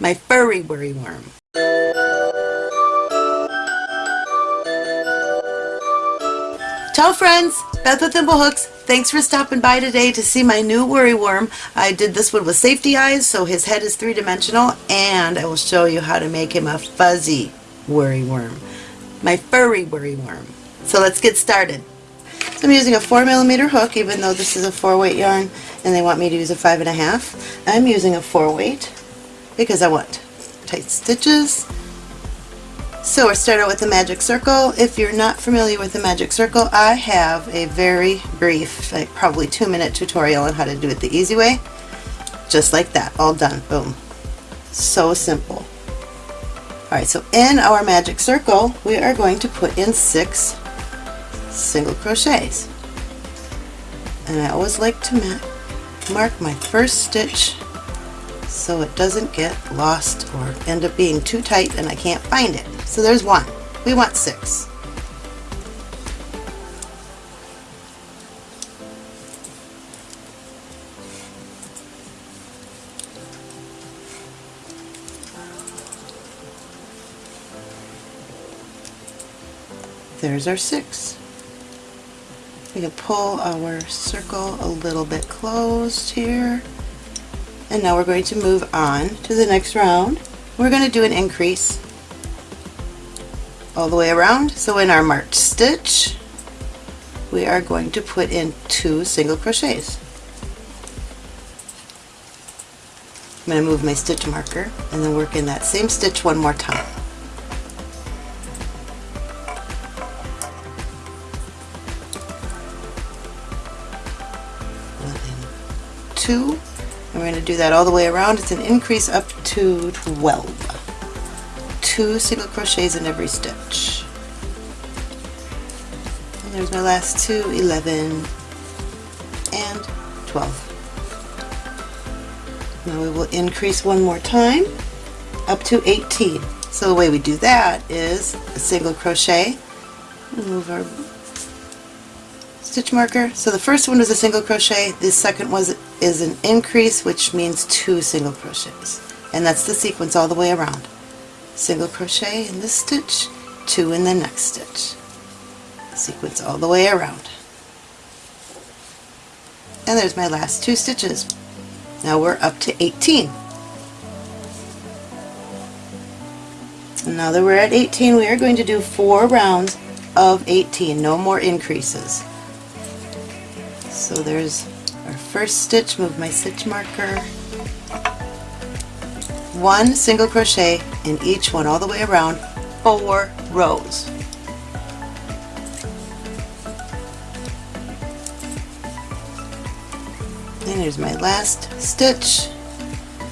my furry worry worm. Ciao friends, Beth with Thimblehooks. Thanks for stopping by today to see my new worry worm. I did this one with safety eyes so his head is three-dimensional and I will show you how to make him a fuzzy worry worm. My furry worry worm. So let's get started. So I'm using a 4 millimeter hook even though this is a 4 weight yarn and they want me to use a 5.5. I'm using a 4 weight because I want tight stitches so we're starting out with the magic circle. If you're not familiar with the magic circle, I have a very brief, like probably two minute tutorial on how to do it the easy way. Just like that, all done, boom. So simple. Alright, so in our magic circle, we are going to put in six single crochets. And I always like to mark my first stitch so it doesn't get lost or end up being too tight and I can't find it. So there's one. We want six. There's our six. We can pull our circle a little bit closed here. And now we're going to move on to the next round. We're going to do an increase all the way around. So in our marked stitch, we are going to put in two single crochets. I'm going to move my stitch marker and then work in that same stitch one more time. two, and we're going to do that all the way around. It's an increase up to 12 two single crochets in every stitch. And there's my last two, 11 and 12. Now we will increase one more time up to 18. So the way we do that is a single crochet, move our stitch marker. So the first one was a single crochet, the second was is an increase which means two single crochets. And that's the sequence all the way around single crochet in this stitch, two in the next stitch. Sequence all the way around. And there's my last two stitches. Now we're up to 18. And now that we're at 18, we are going to do four rounds of 18, no more increases. So there's our first stitch, move my stitch marker, one single crochet in each one all the way around four rows. And here's my last stitch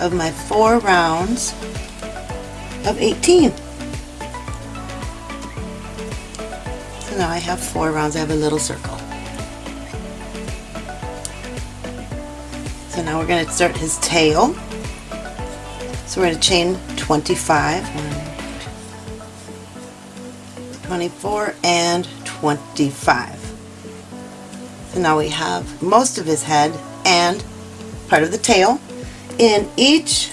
of my four rounds of 18. So now I have four rounds, I have a little circle. So now we're going to start his tail. So we're going to chain 25, 24, and 25. So now we have most of his head and part of the tail. In each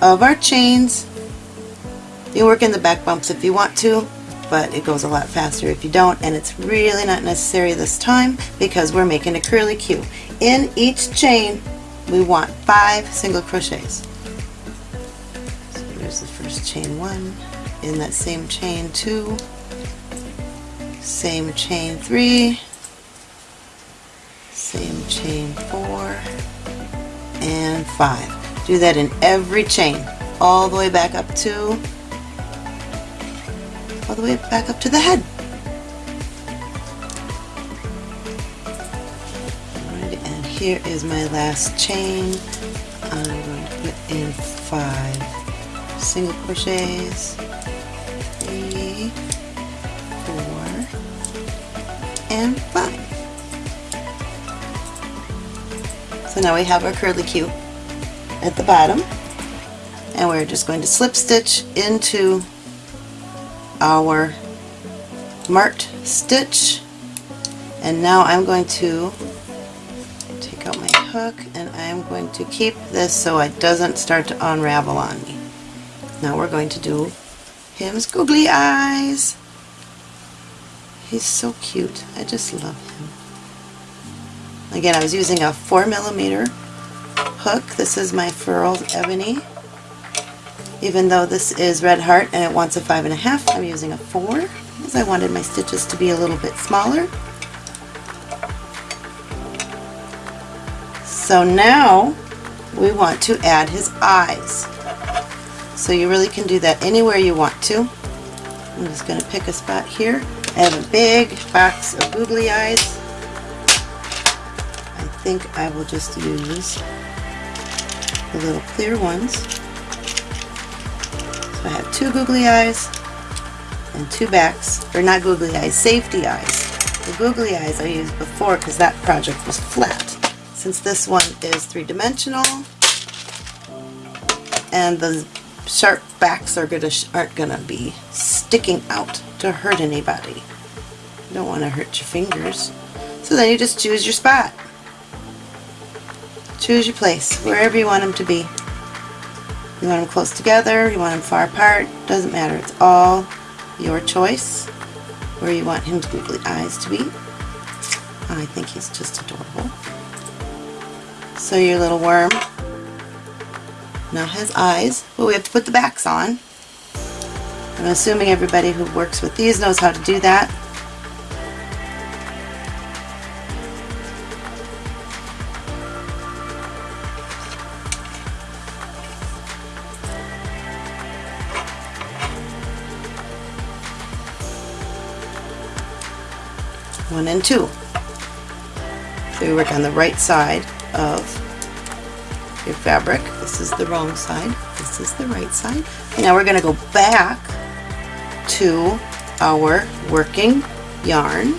of our chains, you work in the back bumps if you want to, but it goes a lot faster if you don't, and it's really not necessary this time because we're making a curly Q. In each chain, we want five single crochets So there's the first chain one, in that same chain two, same chain three, same chain four, and five. Do that in every chain, all the way back up to, all the way back up to the head. Here is my last chain. I'm going to put in five single crochets, three, four, and five. So now we have our curly Q at the bottom and we're just going to slip stitch into our marked stitch and now I'm going to hook and I'm going to keep this so it doesn't start to unravel on me. Now we're going to do him's googly eyes. He's so cute. I just love him. Again, I was using a 4 millimeter hook. This is my Furls Ebony. Even though this is Red Heart and it wants a 5.5, I'm using a 4 because I wanted my stitches to be a little bit smaller. So now we want to add his eyes. So you really can do that anywhere you want to. I'm just going to pick a spot here. I have a big box of googly eyes. I think I will just use the little clear ones. So I have two googly eyes and two backs, or not googly eyes, safety eyes. The googly eyes I used before because that project was flat. Since this one is three-dimensional and the sharp backs are gonna aren't gonna be sticking out to hurt anybody. You don't want to hurt your fingers. So then you just choose your spot. Choose your place, wherever you want them to be. You want them close together, you want them far apart, doesn't matter. It's all your choice where you want his googly eyes to be. I think he's just adorable. So your little worm now has eyes, but we have to put the backs on. I'm assuming everybody who works with these knows how to do that. One and two. So we work on the right side of your fabric. This is the wrong side. This is the right side. Now we're going to go back to our working yarn.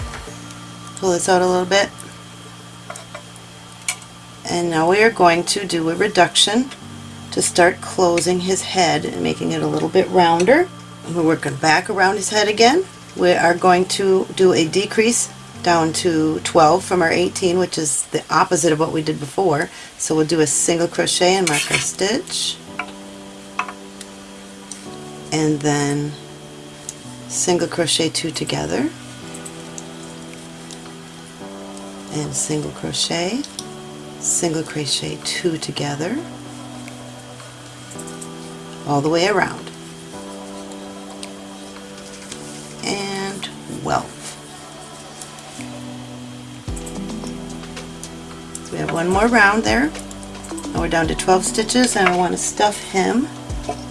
Pull this out a little bit. And now we are going to do a reduction to start closing his head and making it a little bit rounder. And we're working back around his head again. We are going to do a decrease down to 12 from our 18 which is the opposite of what we did before. So we'll do a single crochet and mark our stitch. And then single crochet two together. And single crochet single crochet two together. All the way around. And well we have one more round there. Now we're down to 12 stitches and I want to stuff him,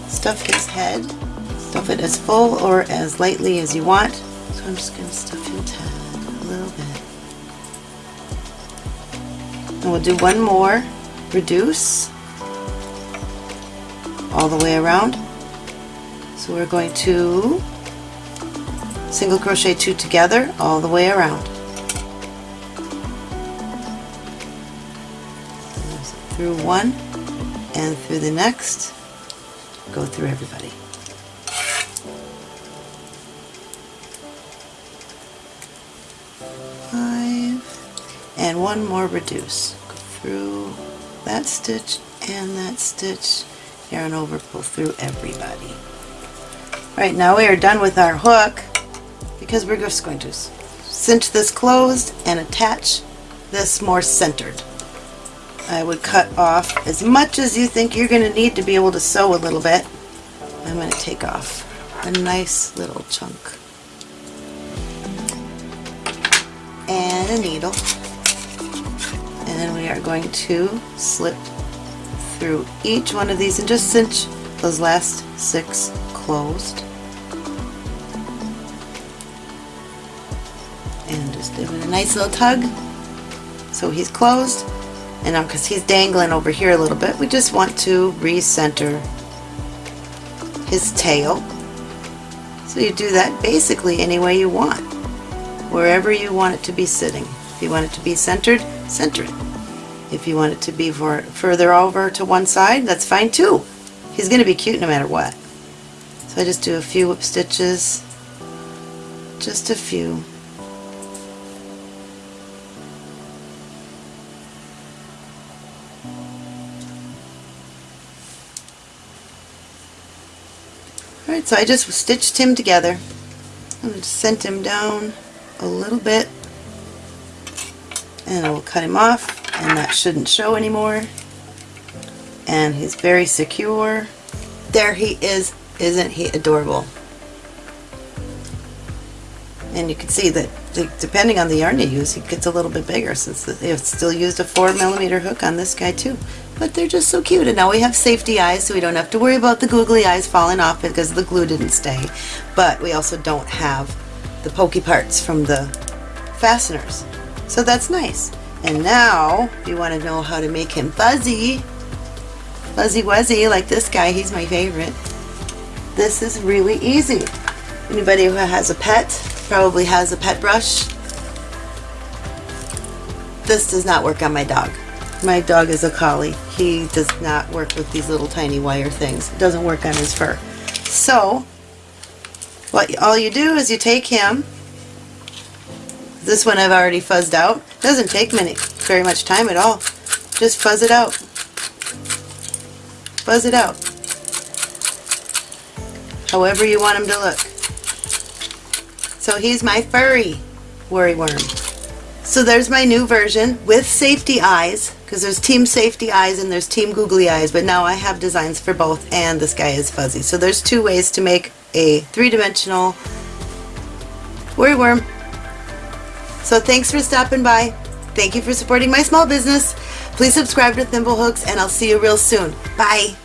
stuff his head, stuff it as full or as lightly as you want. So I'm just going to stuff his head a little bit. And we'll do one more, reduce, all the way around. So we're going to single crochet two together all the way around. Through one and through the next, go through everybody. Five, and one more reduce. Go through that stitch and that stitch, yarn over, pull through everybody. Right now we are done with our hook because we're just going to cinch this closed and attach this more centered. I would cut off as much as you think you're going to need to be able to sew a little bit. I'm going to take off a nice little chunk. And a needle. And then we are going to slip through each one of these and just cinch those last six closed. And just give it a nice little tug so he's closed and because he's dangling over here a little bit, we just want to recenter his tail. So you do that basically any way you want, wherever you want it to be sitting. If you want it to be centered, center it. If you want it to be for, further over to one side, that's fine too. He's going to be cute no matter what. So I just do a few whip stitches, just a few. Alright, so I just stitched him together. I'm just sent him down a little bit. And I will cut him off and that shouldn't show anymore. And he's very secure. There he is. Isn't he adorable? And you can see that depending on the yarn you use it gets a little bit bigger since they've still used a 4 millimeter hook on this guy too but they're just so cute. And now we have safety eyes so we don't have to worry about the googly eyes falling off because the glue didn't stay. But we also don't have the pokey parts from the fasteners. So that's nice. And now if you want to know how to make him fuzzy. Fuzzy wuzzy like this guy he's my favorite. This is really easy. Anybody who has a pet probably has a pet brush. This does not work on my dog. My dog is a collie. He does not work with these little tiny wire things. It doesn't work on his fur. So, what all you do is you take him, this one I've already fuzzed out. Doesn't take many, very much time at all. Just fuzz it out. Fuzz it out. However you want him to look. So he's my furry worry worm. So there's my new version with safety eyes because there's Team Safety Eyes and there's Team Googly Eyes, but now I have designs for both and this guy is fuzzy. So there's two ways to make a three-dimensional worry worm. So thanks for stopping by. Thank you for supporting my small business. Please subscribe to Thimblehooks and I'll see you real soon. Bye.